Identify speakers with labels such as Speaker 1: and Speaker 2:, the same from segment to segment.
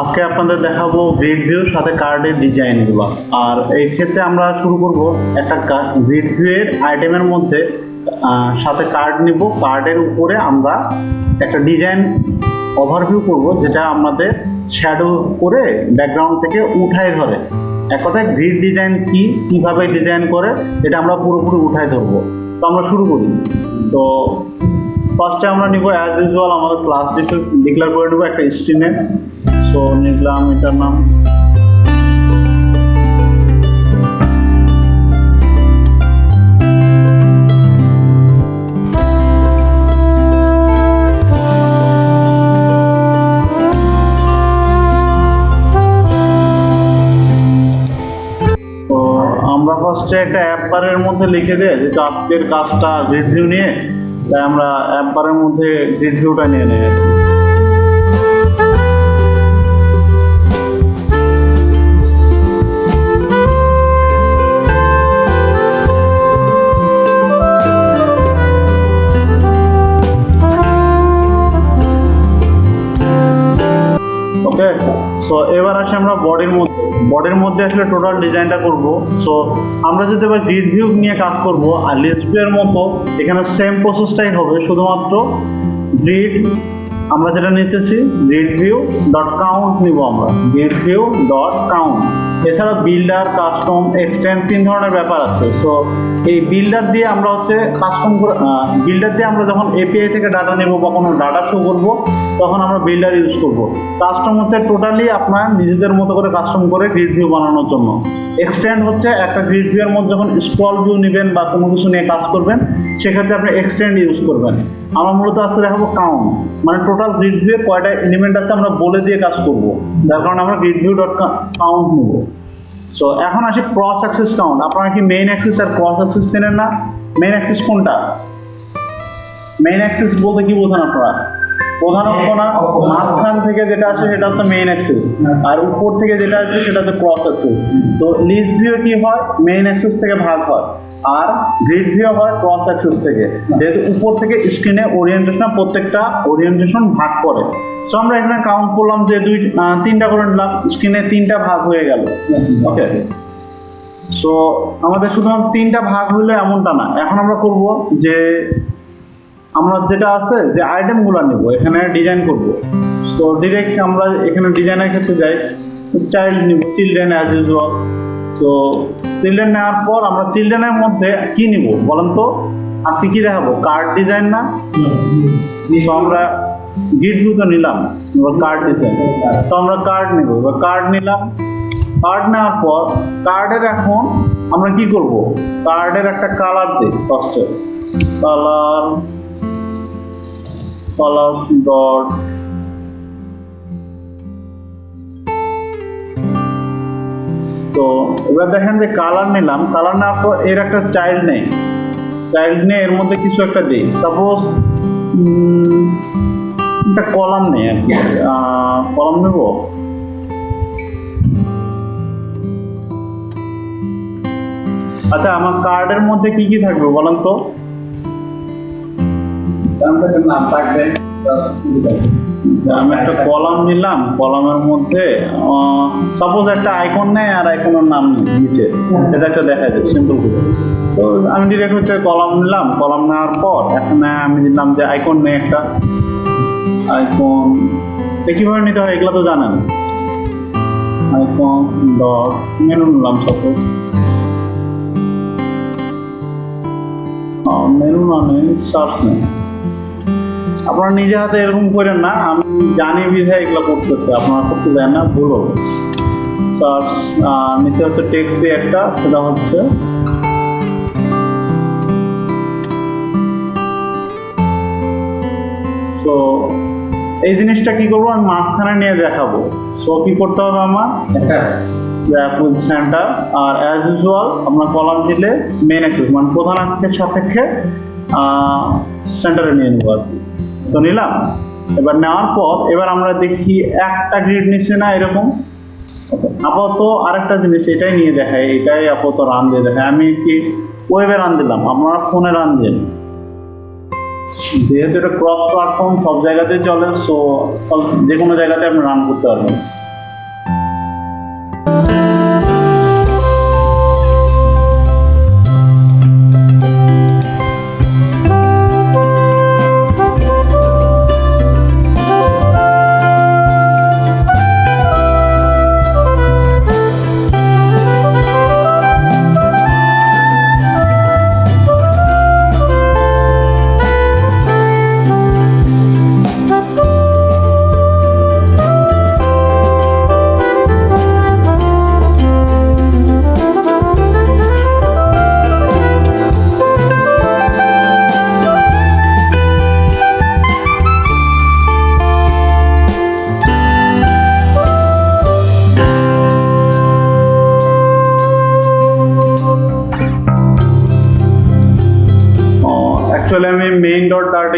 Speaker 1: আজকে আপনাদের দেখাবো গ্রিড ভিউর সাথে কার্ডের ডিজাইনগুলো আর এই ক্ষেত্রে আমরা শুরু করব একটা গ্রিড ভিউয়ের আইটেমের মধ্যে সাথে কার্ড নিব। কার্ডের উপরে আমরা একটা ডিজাইন ওভারভিউ করব, যেটা আমাদের শ্যাডো করে ব্যাকগ্রাউন্ড থেকে উঠায় ধরে। এক কথায় গ্রিড ডিজাইন কি, কীভাবে ডিজাইন করে, এটা আমরা পুরোপুরি উঠায় ধরবো। তো আমরা শুরু করি। তো ফার্স্টে আমরা নিব অ্যাজ ইউজুয়াল আমাদের ক্লাস ডিক্লেয়ার করে নেব একটা স্ক্রিনে সো নিলাম এটার নাম। আমরা ফার্স্টে একটা অ্যাপ বারের মধ্যে লিখে দিই যেহেতু আজকের কাজটা রিভিউ নিয়ে তাই আমরা অ্যাপ বারের মধ্যে রিভিউটা নিয়ে নিই ওকে সো এবার আসি আমরা বডির মধ্যে। বডির মধ্যে আসলে টোটাল ডিজাইনটা করব। সো আমরা যদি এবার গ্রিড ভিউ নিয়ে কাজ করব, আর ভিউয়ের মতো, এখানে সেম প্রসেসটাই হবে। শুধুমাত্র গ্রিড আমরা যেটা নিতেছি গ্রিড ভিউ ডট কাউন্ট নিব আমরা। গ্রিড ভিউ ডট কাউন্ট এছাড়া বিল্ডার কাস্টম এক্সটেন্ড তিন ধরনের ব্যাপার আছে। সো এই বিল্ডার দিয়ে আমরা হচ্ছে কাস্টম বিল্ডার দিয়ে আমরা যখন এপিআই থেকে ডাটা নেব বা কোনো ডাটা শো করব, তখন আমরা বিল্ডার ইউজ করব। কাস্টম হচ্ছে টোটালি আপনার নিজেদের মতো করে কাস্টম করে গ্রিড ভিউ বানানোর জন্য। এক্সটেন্ড হচ্ছে একটা গ্রিড ভিউয়ের মধ্যে যখন স্ক্রল ভিউ নেবেন বা কোনো কিছু নিয়ে কাজ করবেন, সেক্ষেত্রে আপনি এক্সটেন্ড ইউজ করবেন। আমরা মূলত আজকে দেখাবো কাউন্ট মানে টোটাল গ্রিড ভিউ কয়টা এলিমেন্ট আছে আমরা বলে দিয়ে কাজ করব। যার কারণে আমরা গ্রিড ভিউ ডট কাউন্ট নেব। সো এখন আসি ক্রস অ্যাক্সিস কাউন্ট আপনারা কি মেইন অ্যাক্সিস আর ক্রস অ্যাক্সিস চেনেন না? মেইন অ্যাক্সিস কোনটা? মেইন অ্যাক্সিস বলতে কি বোঝান আপনারা? প্রধানত না মাঝখান থেকে যেটা আসে সেটা হচ্ছে মেইন অ্যাক্সিস আর উপর থেকে যেটা আসে সেটা হচ্ছে ক্রস অ্যাক্সিস তো লিস্ট ভিউ কি হয়? মেইন অ্যাক্সিস থেকে ভাগ হয় আর গ্রিড ভিউ হয় ক্রস অ্যাক্সিস থেকে। যেহেতু উপর থেকে স্ক্রিনে ওরিয়েন্টেশন প্রত্যেকটা ওরিয়েন্টেশন ভাগ করে। সো আমরা এখানে কাউন্ট করলাম যে দুই তিনটা করে নিলাম স্ক্রিনে তিনটা ভাগ হয়ে গেল। ওকে সো আমাদের শুধুমাত্র তিনটা ভাগ হইলে এমনটা না। এখন আমরা করব যে আমরা যেটা আছে যে আইটেমগুলো নেব এখানে ডিজাইন করব। তো ডিরেক্ট আমরা এখানে ডিজাইনের ক্ষেত্রে যাই চাইল্ড নিব চিলড্রেন অ্যাজ ইউজুয়াল তো চিলড্রেন নেওয়ার পর আমরা চিলড্রেনের মধ্যে কি নিব বলেন তো? আজকে কি দেখাবো? কার্ড ডিজাইন না? তো আমরা গিট তো নিলাম এবার কার্ড ডিজাইন তো আমরা কার্ড নেব এবার কার্ড নিলাম। কার্ড নেওয়ার পর কার্ডের এখন আমরা কি করব? কার্ডের একটা কালার দিই ফার্স্টে কালার কালার ডট তো এবার দেখেন যে কালার নিলাম কালার নেওয়ার পর এর একটা চাইল্ড নেই। চাইল্ড নিয়ে এর মধ্যে কিছু একটা দিই। সাপোজ একটা কলাম নেই আর কি। কলাম নেব? আচ্ছা আমার কার্ডের মধ্যে কি কি থাকবে বলেন তো?
Speaker 2: নাম
Speaker 1: আমি একটা কলাম নিলাম, কলামের মধ্যে সাপোজ একটা আইকন নেয় আর আইকনের নাম নিচে। এটা একটা দেখা যায় সিম্পল করে। তো আমি ডিরেক্ট হচ্ছে কলাম নিলাম, কলাম নেওয়ার পর এখানে আমি দিলাম যে আইকন নেই একটা। আইকন কীভাবে নিতে হয় এগুলো তো জানেন। আইকন ডট মেনু নিলাম সাপোজ মেনু না নেই সার্চ নেই। আপনারা নিজে হাতে এরকম করেন না আমি জানি বিধায় এগুলো করতেছে আপনারা করতে দেন না ভুল হবে। সার্চ নিচে হচ্ছে টেক্সট একটা সেটা হচ্ছে তো এই জিনিসটা কি করব আমি মাঝখানে নিয়ে দেখাবো। সো কি করতে হবে আমার? সেন্টার আর অ্যাজ ইউজুয়াল আপনার কলাম দিলে মেন অ্যাক্সিস মানে প্রধান অ্যাক্সিসের সাপেক্ষে সেন্টারে নিয়ে নেব আর কি। তো নিলাম। এবার নেওয়ার পর এবার আমরা দেখি একটা গ্রিড নিচ্ছে না এরকম। আপাতত আরেকটা জিনিস এটাই নিয়ে দেখায় এটাই আপাতত রান দিয়ে দেখায় আমি কি ওয়েবে রান দিলাম? আপনারা ফোনে রান দিন। যেহেতু এটা ক্রস প্ল্যাটফর্ম সব জায়গাতেই চলে সো যে কোনো জায়গাতে আপনি রান করতে পারবেন।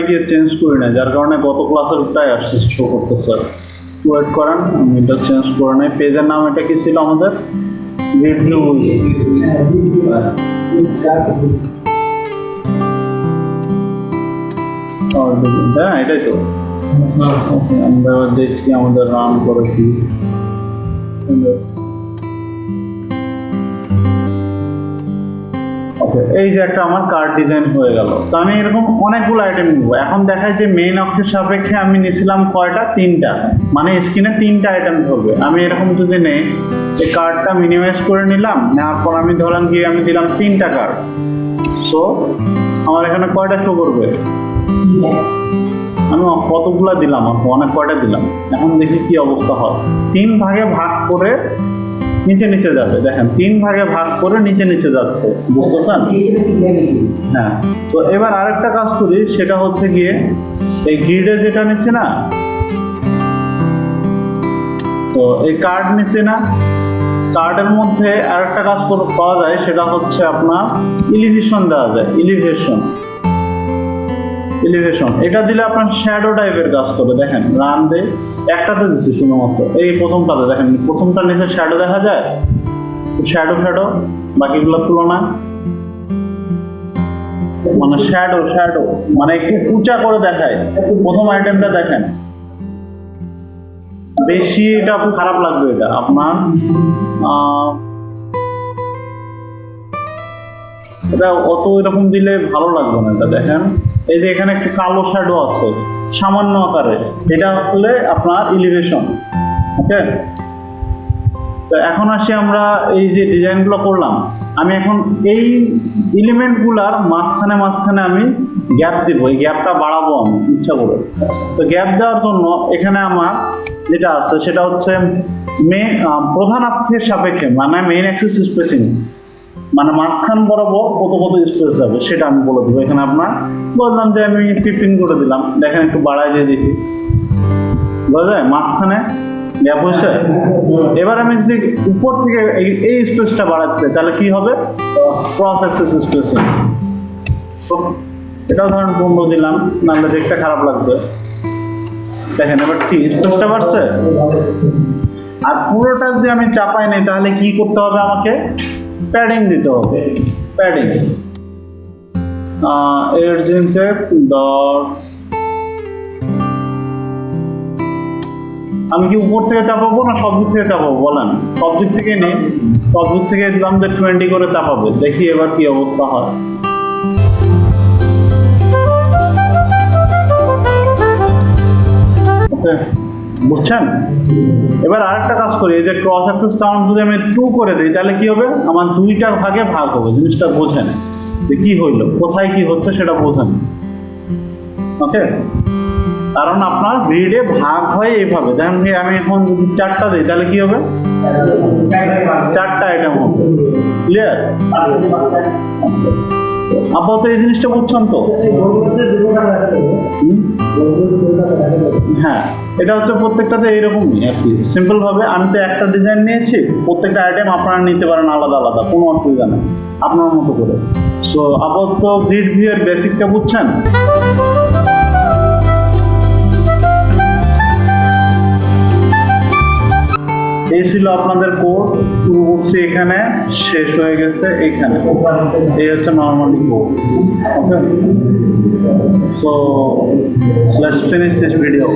Speaker 1: গিয়ে চেঞ্জ করি না যার কারণে গত ক্লাসেরটাই আসছে শো করতে স্যার ওয়েট করেন আমি এটা চেঞ্জ করে নেই। পেজের নাম এটা কি ছিল আমাদের? রিভিউ হ্যাঁ এটাই তো। আমরা দেখছি আমাদের রান করেছি ওকে এই যে একটা আমার কার্ড ডিজাইন হয়ে গেল। তো আমি এরকম অনেকগুলো আইটেম নিব। এখন দেখায় যে মেইন অক্ষের সাপেক্ষে আমি নিয়েছিলাম কয়টা? তিনটা। মানে স্ক্রিনে তিনটা আইটেম ধরবে। আমি এরকম যদি নেই এই কার্ডটা মিনিমাইজ করে নিলাম, নেওয়ার পর আমি ধরলাম গিয়ে আমি দিলাম তিনটা কার্ড সো আমার এখানে কয়টা শো করবে? আমি কতগুলা দিলাম? অনেক কয়টা দিলাম। এখন দেখি কি অবস্থা হয়। তিন ভাগে ভাগ করে নিচে নিচে যাবে। দেখেন, তিন ভাগে ভাগ করে নিচে নিচে যাচ্ছে। বুঝতে হ্যাঁ। তো এবার আরেকটা কাজ করি, সেটা হচ্ছে গিয়ে এই গ্রিডে যেটা নিচ্ছে না, তো এই কার্ড নিচ্ছে না কার্ডের মধ্যে আরেকটা কাজ পাওয়া যায়, সেটা হচ্ছে আপনার ইলিভেশন দেওয়া যায় ইলিভেশন এলিভেশন এটা দিলে আপনার শ্যাডো টাইপের কাজ করে দেখেন রান দে একটাতে দিচ্ছি শুধুমাত্র। এই প্রথমটাতে দেখেন প্রথমটা নিচে শ্যাডো দেখা যায়? শ্যাডো শ্যাডো বাকিগুলোর তুলনায় মানে শ্যাডো শ্যাডো মানে একটু উঁচা করে দেখায়। প্রথম আইটেমটা দেখেন। বেশি এটা খারাপ লাগবে এটা। আপনার এটা অত এরকম দিলে ভালো লাগবে না এটা, দেখেন। এই যে এখানে একটা কালো শ্যাডো আছে, সামান্য আকারে, এটা হলে আপনার ইলিভেশন ওকে তো এখন আসি আমরা এই যে ডিজাইনগুলো করলাম। আমি এখন এই এলিমেন্টগুলার মাঝখানে মাঝখানে আমি গ্যাপ দিব, এই গ্যাপটা বাড়াবো আমি, ইচ্ছা করে। তো গ্যাপ দেওয়ার জন্য এখানে আমার যেটা আছে, সেটা হচ্ছে মে প্রধান অক্ষের সাপেক্ষে মানে মেইন অ্যাক্সিস স্পেসিং মানে মাঝখান বরাবর কত কত স্পেস যাবে, সেটা আমি বলে দেবো। এখানে আপনার বললাম যে আমি ফিফটিন করে দিলাম। দেখেন একটু বাড়ায় দিয়ে দেখি। বোঝা যায় মাঝখানে গ্যাপ হয়েছে? এবার আমি যদি উপর থেকে এই- স্পেসটা বাড়াচ্ছি তাহলে কি হবে? ক্রস অ্যাক্সেস স্পেস এটাও ধরেন পনেরো দিলাম, নাহলে দেখতে খারাপ লাগবে। দেখেন, এবার কি? স্পেসটা বাড়ছে? আর পুরোটা যদি আমি চাপাই নেই, তাহলে কি করতে হবে আমাকে? প্যাডিং দিতে হবে প্যাডিং এর জিনসে ডট আমি কি উপর থেকে চাপাবো না সব দিক থেকে চাপাবো? বলেন। সব দিক থেকে নেই। সব দিক থেকে দিলাম যে টোয়েন্টি করে চাপাবে। দেখি এবার কি অবস্থা হয়। ওকে। বুঝছেন? এবার আরেকটা কাজ করি, এই যে ক্রস অ্যাক্সেস কাউন্ট যদি আমি টু করে দিই, তাহলে কি হবে? আমার দুইটা ভাগে ভাগ হবে, জিনিসটা বোঝেন। যে কি হইল, কোথায় কি হচ্ছে সেটা বোঝেন। ওকে? কারণ আপনার গ্রিডে ভাগ হয় এইভাবে। যেমন কি আমি এখন যদি চারটা দিই, তাহলে কি হবে? চারটা আইটেম হবে। ক্লিয়ার আপাতত এই জিনিসটা বুঝছেন তো? হ্যাঁ এটা হচ্ছে প্রত্যেকটাতে এইরকমই আর কি। সিম্পলভাবে আমি তো একটা ডিজাইন নিয়েছি, প্রত্যেকটা আইটেম আপনারা নিতে পারেন আলাদা আলাদা, কোনো অসুবিধা নেই, আপনার মতো করে। সো আপাতত গ্রিড ভিউয়ের বেসিকটা বুঝছেন? এই ছিল আপনাদের কোড শুরু করছি এখানে, শেষ হয়ে গেছে এখানে। এই হচ্ছে normally code okay so let's finish this video